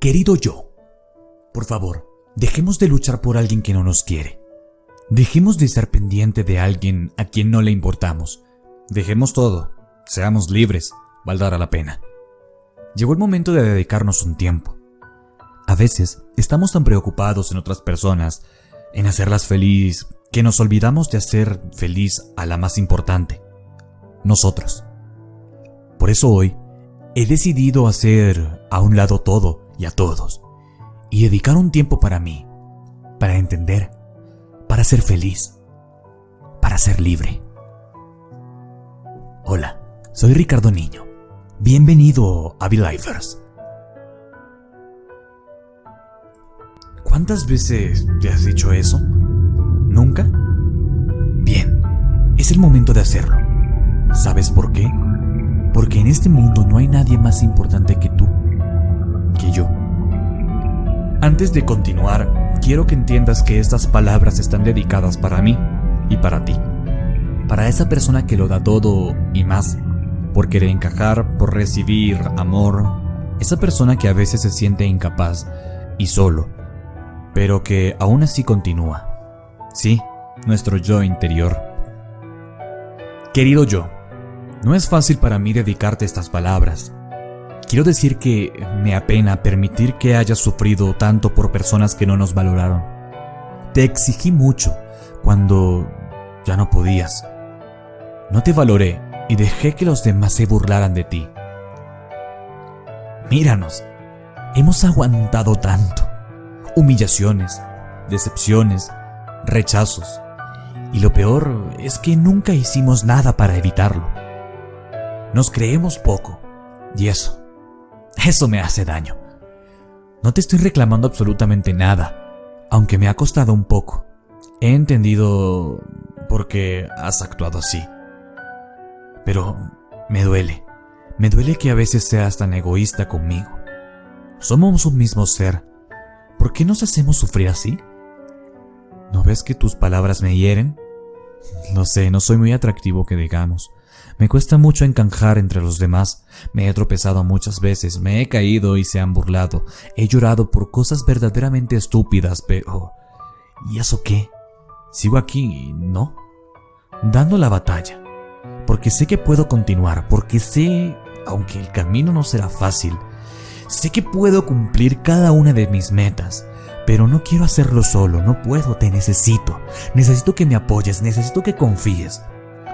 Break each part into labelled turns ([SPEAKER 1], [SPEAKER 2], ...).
[SPEAKER 1] Querido yo, por favor, dejemos de luchar por alguien que no nos quiere. Dejemos de estar pendiente de alguien a quien no le importamos. Dejemos todo, seamos libres, valdrá la pena. Llegó el momento de dedicarnos un tiempo. A veces estamos tan preocupados en otras personas, en hacerlas feliz, que nos olvidamos de hacer feliz a la más importante, nosotros. Por eso hoy he decidido hacer a un lado todo y a todos y dedicar un tiempo para mí, para entender, para ser feliz, para ser libre. Hola, soy Ricardo Niño. Bienvenido a Belifers. ¿Cuántas veces te has dicho eso? ¿Nunca? Bien, es el momento de hacerlo. ¿Sabes por qué? Porque en este mundo no hay nadie más importante que tú, yo. Antes de continuar, quiero que entiendas que estas palabras están dedicadas para mí y para ti. Para esa persona que lo da todo y más, por querer encajar, por recibir amor. Esa persona que a veces se siente incapaz y solo, pero que aún así continúa. Sí, nuestro yo interior. Querido yo, no es fácil para mí dedicarte estas palabras, Quiero decir que me apena permitir que hayas sufrido tanto por personas que no nos valoraron. Te exigí mucho cuando ya no podías. No te valoré y dejé que los demás se burlaran de ti. Míranos, hemos aguantado tanto. Humillaciones, decepciones, rechazos. Y lo peor es que nunca hicimos nada para evitarlo. Nos creemos poco, y eso eso me hace daño. No te estoy reclamando absolutamente nada, aunque me ha costado un poco. He entendido por qué has actuado así. Pero me duele. Me duele que a veces seas tan egoísta conmigo. Somos un mismo ser. ¿Por qué nos hacemos sufrir así? ¿No ves que tus palabras me hieren? No sé, no soy muy atractivo que digamos. Me cuesta mucho encajar entre los demás. Me he tropezado muchas veces, me he caído y se han burlado. He llorado por cosas verdaderamente estúpidas, pero... ¿Y eso qué? Sigo aquí, ¿no? Dando la batalla. Porque sé que puedo continuar, porque sé, aunque el camino no será fácil, sé que puedo cumplir cada una de mis metas. Pero no quiero hacerlo solo, no puedo, te necesito. Necesito que me apoyes, necesito que confíes.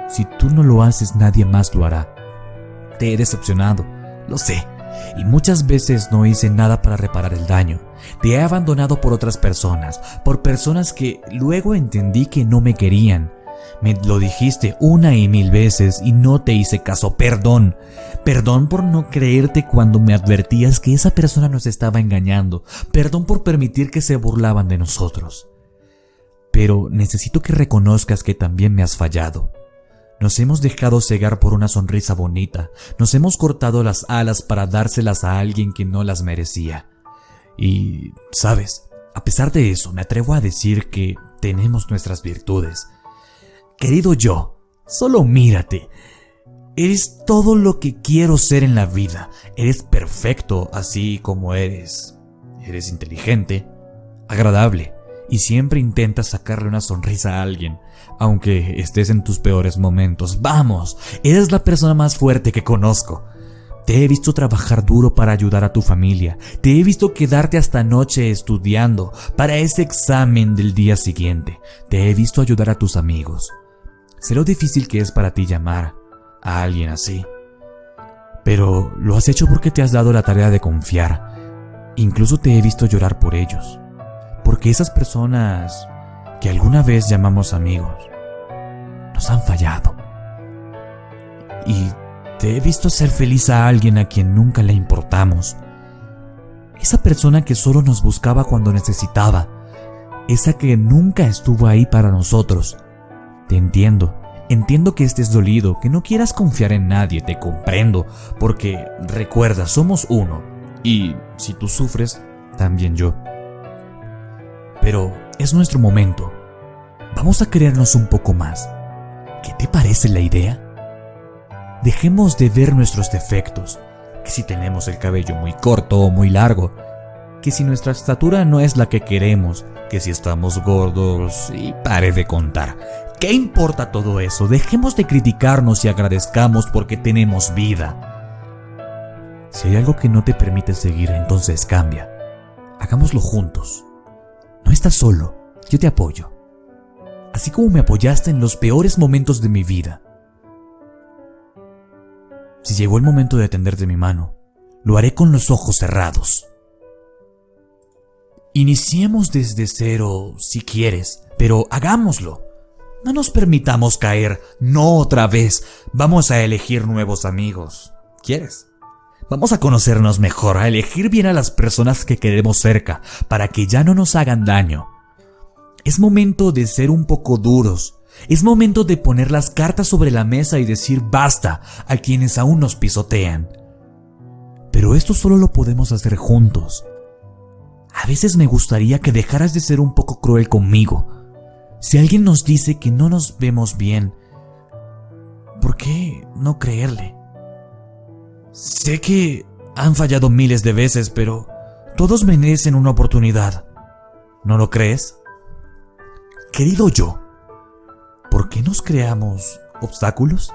[SPEAKER 1] Si tú no lo haces, nadie más lo hará. Te he decepcionado, lo sé, y muchas veces no hice nada para reparar el daño. Te he abandonado por otras personas, por personas que luego entendí que no me querían. Me lo dijiste una y mil veces y no te hice caso. Perdón. Perdón por no creerte cuando me advertías que esa persona nos estaba engañando. Perdón por permitir que se burlaban de nosotros. Pero necesito que reconozcas que también me has fallado. Nos hemos dejado cegar por una sonrisa bonita, nos hemos cortado las alas para dárselas a alguien que no las merecía. Y, sabes, a pesar de eso, me atrevo a decir que tenemos nuestras virtudes. Querido yo, solo mírate. Eres todo lo que quiero ser en la vida. Eres perfecto así como eres. Eres inteligente, agradable, y siempre intentas sacarle una sonrisa a alguien, aunque estés en tus peores momentos. Vamos, eres la persona más fuerte que conozco. Te he visto trabajar duro para ayudar a tu familia. Te he visto quedarte hasta noche estudiando para ese examen del día siguiente. Te he visto ayudar a tus amigos. Sé lo difícil que es para ti llamar a alguien así. Pero lo has hecho porque te has dado la tarea de confiar. Incluso te he visto llorar por ellos porque esas personas que alguna vez llamamos amigos nos han fallado. Y te he visto ser feliz a alguien a quien nunca le importamos. Esa persona que solo nos buscaba cuando necesitaba. Esa que nunca estuvo ahí para nosotros. Te entiendo. Entiendo que estés dolido, que no quieras confiar en nadie, te comprendo, porque recuerda, somos uno. Y si tú sufres, también yo. Pero es nuestro momento. Vamos a querernos un poco más. ¿Qué te parece la idea? Dejemos de ver nuestros defectos, que si tenemos el cabello muy corto o muy largo, que si nuestra estatura no es la que queremos, que si estamos gordos y pare de contar. ¿Qué importa todo eso? Dejemos de criticarnos y agradezcamos porque tenemos vida. Si hay algo que no te permite seguir, entonces cambia. Hagámoslo juntos. Estás solo, yo te apoyo. Así como me apoyaste en los peores momentos de mi vida. Si llegó el momento de tenderte mi mano, lo haré con los ojos cerrados. Iniciemos desde cero si quieres, pero hagámoslo. No nos permitamos caer, no otra vez. Vamos a elegir nuevos amigos. ¿Quieres? Vamos a conocernos mejor, a elegir bien a las personas que queremos cerca, para que ya no nos hagan daño. Es momento de ser un poco duros. Es momento de poner las cartas sobre la mesa y decir basta a quienes aún nos pisotean. Pero esto solo lo podemos hacer juntos. A veces me gustaría que dejaras de ser un poco cruel conmigo. Si alguien nos dice que no nos vemos bien, ¿por qué no creerle? Sé que han fallado miles de veces, pero todos merecen una oportunidad. ¿No lo crees? Querido yo, ¿por qué nos creamos obstáculos?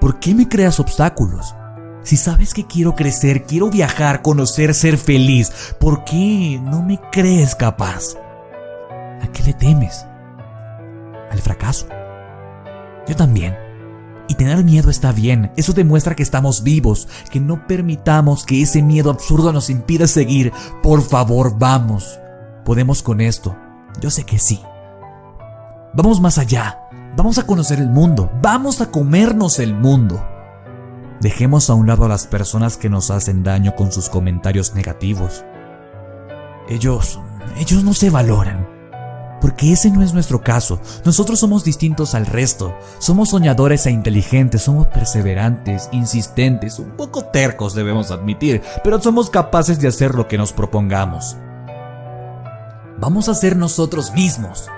[SPEAKER 1] ¿Por qué me creas obstáculos? Si sabes que quiero crecer, quiero viajar, conocer, ser feliz, ¿por qué no me crees capaz? ¿A qué le temes? ¿Al fracaso? Yo también. Y tener miedo está bien, eso demuestra que estamos vivos, que no permitamos que ese miedo absurdo nos impida seguir. Por favor, vamos. Podemos con esto. Yo sé que sí. Vamos más allá. Vamos a conocer el mundo. Vamos a comernos el mundo. Dejemos a un lado a las personas que nos hacen daño con sus comentarios negativos. Ellos, ellos no se valoran. Porque ese no es nuestro caso. Nosotros somos distintos al resto. Somos soñadores e inteligentes, somos perseverantes, insistentes, un poco tercos debemos admitir, pero somos capaces de hacer lo que nos propongamos. Vamos a ser nosotros mismos.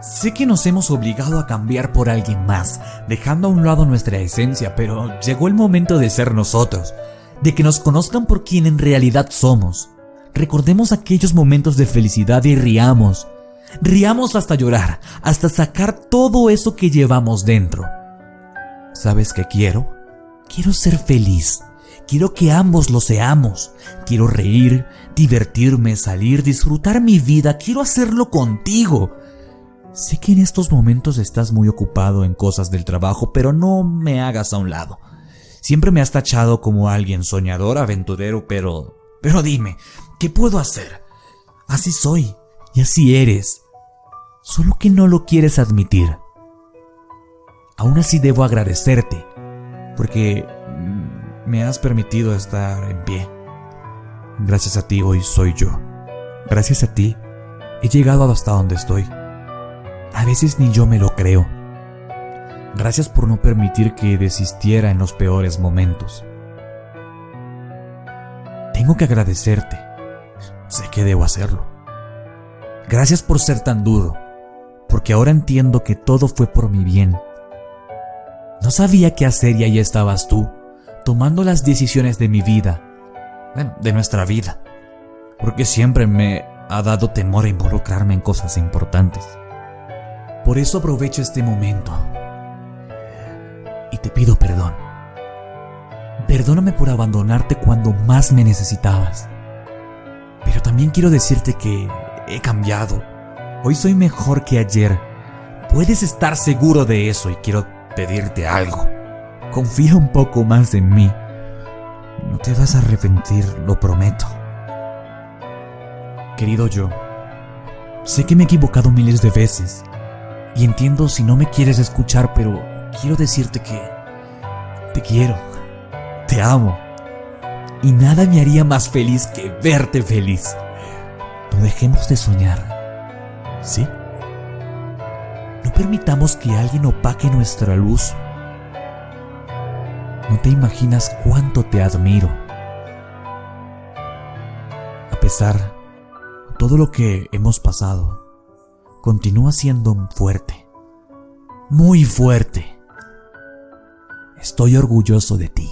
[SPEAKER 1] Sé que nos hemos obligado a cambiar por alguien más, dejando a un lado nuestra esencia, pero llegó el momento de ser nosotros, de que nos conozcan por quien en realidad somos. Recordemos aquellos momentos de felicidad y riamos, Riamos hasta llorar, hasta sacar todo eso que llevamos dentro. ¿Sabes qué quiero? Quiero ser feliz. Quiero que ambos lo seamos. Quiero reír, divertirme, salir, disfrutar mi vida. Quiero hacerlo contigo. Sé que en estos momentos estás muy ocupado en cosas del trabajo, pero no me hagas a un lado. Siempre me has tachado como alguien soñador, aventurero, pero... Pero dime, ¿qué puedo hacer? Así soy. Y así eres. Solo que no lo quieres admitir. Aún así debo agradecerte, porque me has permitido estar en pie. Gracias a ti hoy soy yo. Gracias a ti he llegado hasta donde estoy. A veces ni yo me lo creo. Gracias por no permitir que desistiera en los peores momentos. Tengo que agradecerte. Sé que debo hacerlo. Gracias por ser tan duro, porque ahora entiendo que todo fue por mi bien. No sabía qué hacer y ahí estabas tú, tomando las decisiones de mi vida, bueno, de nuestra vida, porque siempre me ha dado temor a involucrarme en cosas importantes. Por eso aprovecho este momento y te pido perdón. Perdóname por abandonarte cuando más me necesitabas. Pero también quiero decirte que He cambiado. Hoy soy mejor que ayer. Puedes estar seguro de eso y quiero pedirte algo. Confía un poco más en mí. No te vas a arrepentir, lo prometo. Querido yo, sé que me he equivocado miles de veces y entiendo si no me quieres escuchar, pero quiero decirte que te quiero, te amo y nada me haría más feliz que verte feliz. No dejemos de soñar. ¿Sí? No permitamos que alguien opaque nuestra luz. No te imaginas cuánto te admiro. A pesar de todo lo que hemos pasado, continúa siendo fuerte. Muy fuerte. Estoy orgulloso de ti.